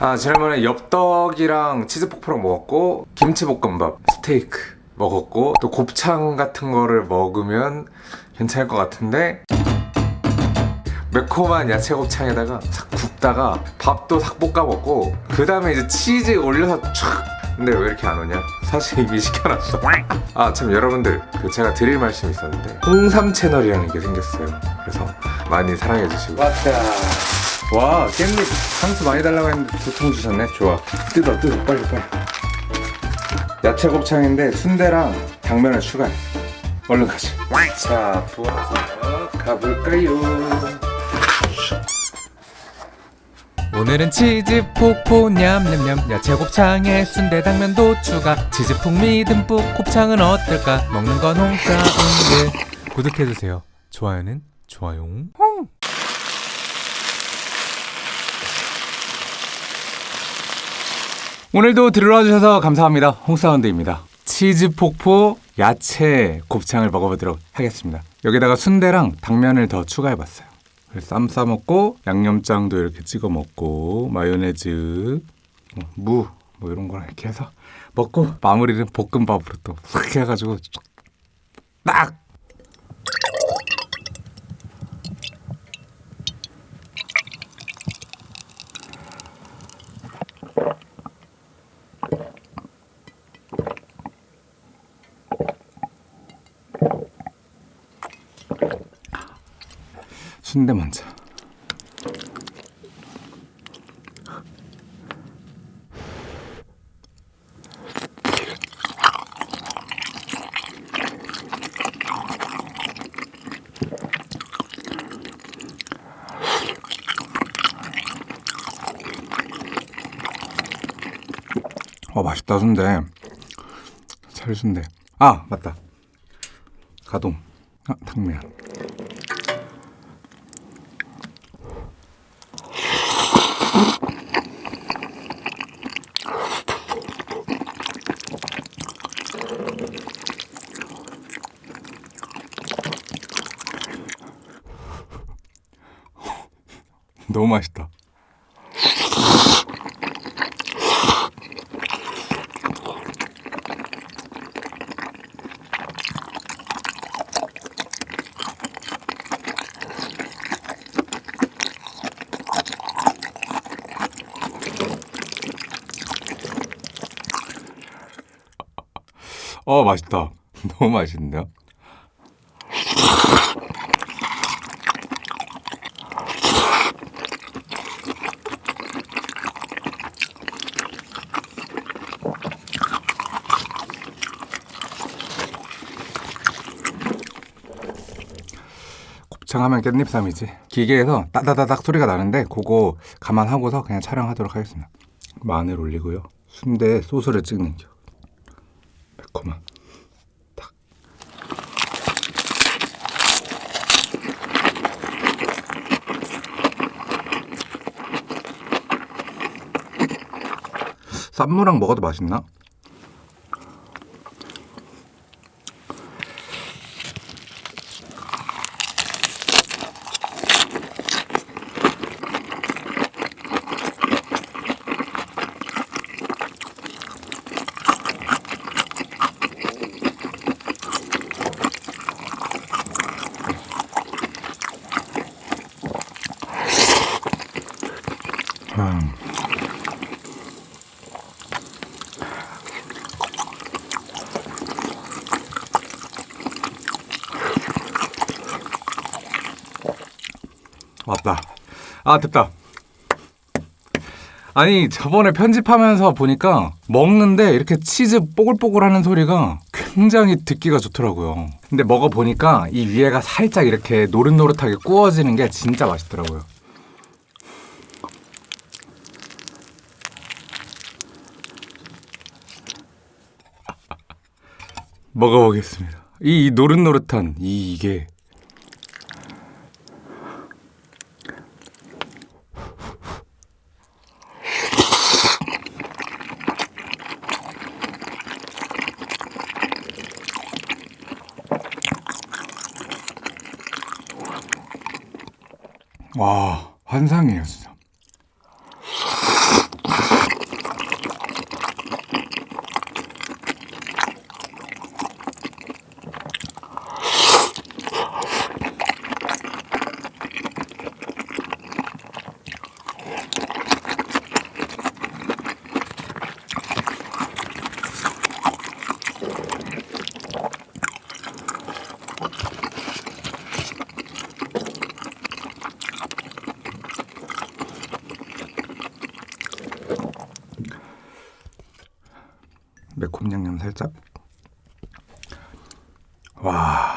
아 지난번에 엽떡이랑 치즈폭포랑 먹었고 김치볶음밥, 스테이크 먹었고 또 곱창 같은 거를 먹으면 괜찮을 것 같은데 매콤한 야채 곱창에다가 싹 굽다가 밥도 싹 볶아 먹고 그 다음에 이제 치즈 올려서 촥! 근데 왜 이렇게 안 오냐? 사실 이미 시켜놨어. 아 참 여러분들 그 제가 드릴 말씀이 있었는데 홍삼 채널이라는 게 생겼어요. 그래서 많이 사랑해 주시고. 왔다 와 깻잎 상추 많이 달라고 했는데 두 통 주셨네. 좋아. 뜯어 뜯어 빨리 빨리. 야채 곱창인데 순대랑 당면을 추가해. 얼른 가자. 자 부어서 가볼까요? 오늘은 치즈 폭포 냠냠냠. 야채 곱창에 순대 당면도 추가. 치즈 풍미 듬뿍. 곱창은 어떨까? 먹는 건 홍사운드 구독해주세요. 좋아요는 좋아요 오늘도 들어와 주셔서 감사합니다. 홍사운드입니다. 치즈 폭포 야채 곱창을 먹어보도록 하겠습니다. 여기다가 순대랑 당면을 더 추가해봤어요. 쌈 싸먹고 양념장도 이렇게 찍어 먹고 마요네즈 어, 무뭐 이런 거랑 이렇게 해서 먹고 마무리는 볶음밥으로 또 싹 해가지고 딱 순대 먼저. 어 맛있다 순대. 살순대. 아 맞다. 가동. 아 당면 너무 맛있다. 어 맛있다. 너무 맛있는데요? 곱창하면 깻잎쌈이지. 기계에서 따다다닥 소리가 나는데 그거 감안하고서 그냥 촬영하도록 하겠습니다. 마늘 올리고요. 순대에 소스를 찍는 겨 매콤한 탁. 쌈무랑 먹어도 맛있나? 음. 맞다. 아, 됐다. 아니, 저번에 편집하면서 보니까 먹는데 이렇게 치즈 뽀글뽀글 하는 소리가 굉장히 듣기가 좋더라고요. 근데 먹어보니까 이 위에가 살짝 이렇게 노릇노릇하게 구워지는 게 진짜 맛있더라고요. 먹어보겠습니다. 이, 이 노릇노릇한 이 이게 와 환상이에요 진짜. 매콤 양념 살짝. 와.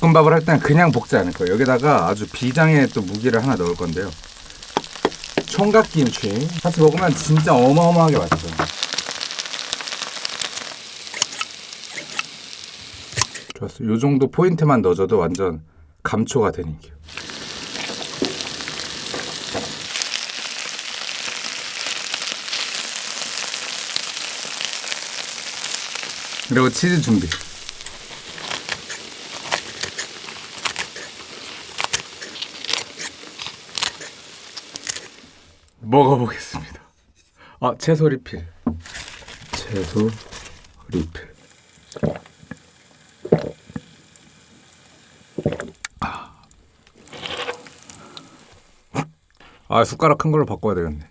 볶음밥을 할 때는 그냥 볶지 않을 거예요. 여기다가 아주 비장의 또 무기를 하나 넣을 건데요. 총각김치 같이 먹으면 진짜 어마어마하게 맛있어요. 좋았어요. 요 정도 포인트만 넣어줘도 완전 감초가 되는 게. 그리고 치즈 준비. 먹어보겠습니다. 아 채소 리필. 채소 리필. 아 숟가락 큰 걸로 바꿔야 되겠네.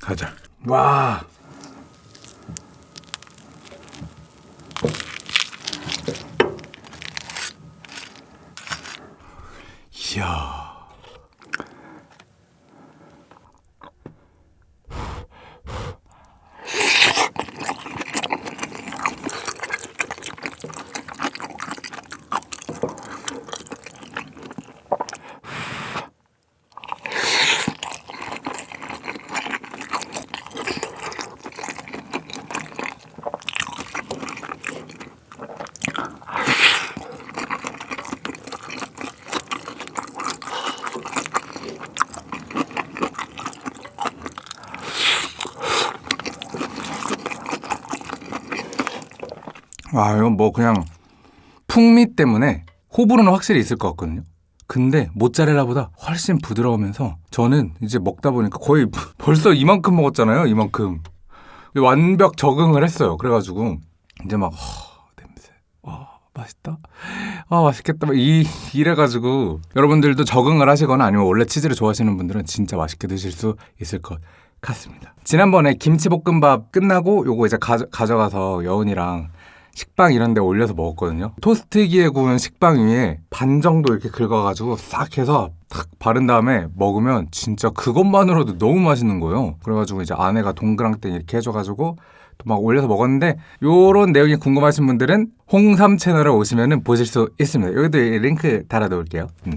가자. 와. 아, 이건 뭐 그냥 풍미 때문에 호불호는 확실히 있을 것 같거든요. 근데 모짜렐라보다 훨씬 부드러우면서 저는 이제 먹다 보니까 거의 벌써 이만큼 먹었잖아요. 이만큼. 완벽 적응을 했어요. 그래가지고 이제 막 허, 냄새. 아, 맛있다. 아, 맛있겠다. 막 이, 이래가지고 여러분들도 적응을 하시거나 아니면 원래 치즈를 좋아하시는 분들은 진짜 맛있게 드실 수 있을 것 같습니다. 지난번에 김치볶음밥 끝나고 요거 이제 가져, 가져가서 여운이랑 식빵 이런 데 올려서 먹었거든요. 토스트기에 구운 식빵 위에 반 정도 이렇게 긁어가지고 싹 해서 탁 바른 다음에 먹으면 진짜 그것만으로도 너무 맛있는 거예요. 그래가지고 이제 아내가 동그랑땡 이렇게 해줘가지고 또 막 올려서 먹었는데 요런 내용이 궁금하신 분들은 홍삼 채널에 오시면 보실 수 있습니다. 여기도 링크 달아놓을게요. 음.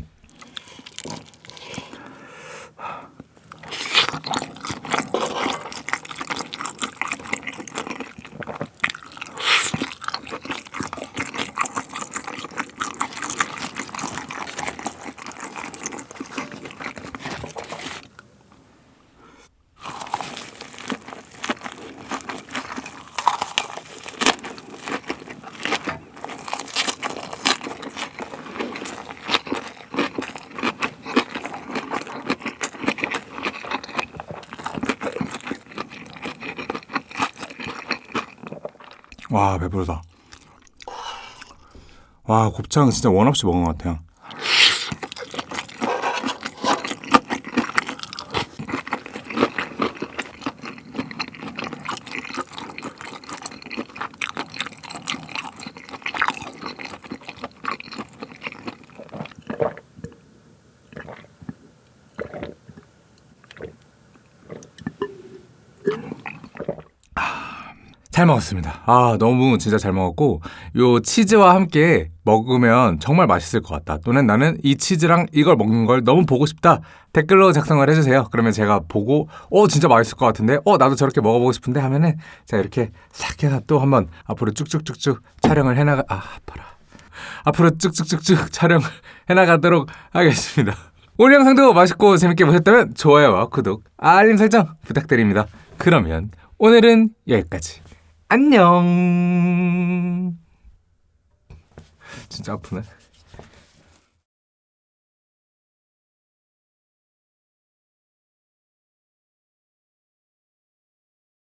와 배부르다. 와 곱창 진짜 원 없이 먹은 것 같아요. 잘 먹었습니다. 아, 너무 진짜 잘 먹었고, 요 치즈와 함께 먹으면 정말 맛있을 것 같다. 또는 나는 이 치즈랑 이걸 먹는 걸 너무 보고 싶다. 댓글로 작성을 해주세요. 그러면 제가 보고, 어, 진짜 맛있을 것 같은데? 어, 나도 저렇게 먹어보고 싶은데? 하면은, 제가 이렇게 싹 해서 또 한번 앞으로 쭉쭉쭉쭉 촬영을 해나가, 아, 아파라. 앞으로 쭉쭉쭉쭉 촬영을 해나가도록 하겠습니다. 오늘 영상도 맛있고 재밌게 보셨다면 좋아요와 구독, 알림 설정 부탁드립니다. 그러면 오늘은 여기까지. 안녕. 진짜 아프네.